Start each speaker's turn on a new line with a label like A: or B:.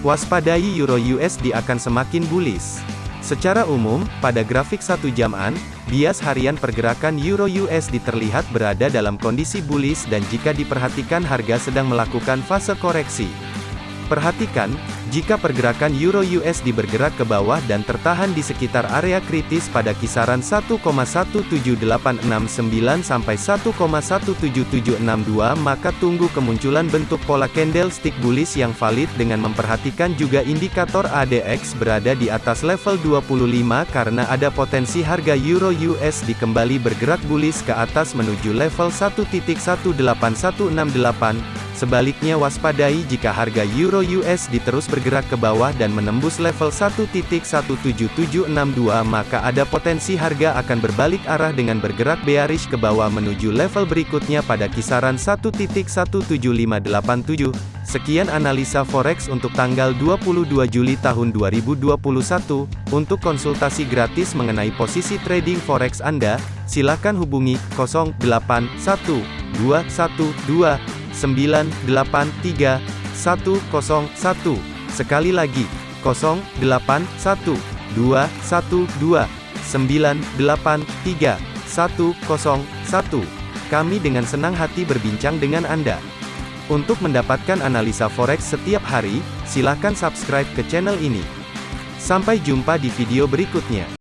A: Waspadai Euro USD akan semakin bullish. Secara umum, pada grafik satu jaman, bias harian pergerakan Euro USD terlihat berada dalam kondisi bullish dan jika diperhatikan harga sedang melakukan fase koreksi. Perhatikan, jika pergerakan Euro USD bergerak ke bawah dan tertahan di sekitar area kritis pada kisaran 1,17869 sampai 1,17762 maka tunggu kemunculan bentuk pola candlestick bullish yang valid dengan memperhatikan juga indikator ADX berada di atas level 25 karena ada potensi harga Euro USD kembali bergerak bullish ke atas menuju level 1.18168 Sebaliknya waspadai jika harga Euro USD terus bergerak ke bawah dan menembus level 1.17762 maka ada potensi harga akan berbalik arah dengan bergerak bearish ke bawah menuju level berikutnya pada kisaran 1.17587. Sekian analisa forex untuk tanggal 22 Juli tahun 2021. Untuk konsultasi gratis mengenai posisi trading forex Anda, silakan hubungi 081212 983 101. Sekali lagi, 081 212 983 101. Kami dengan senang hati berbincang dengan Anda. Untuk mendapatkan analisa forex setiap hari, silakan subscribe ke channel ini. Sampai jumpa di video berikutnya.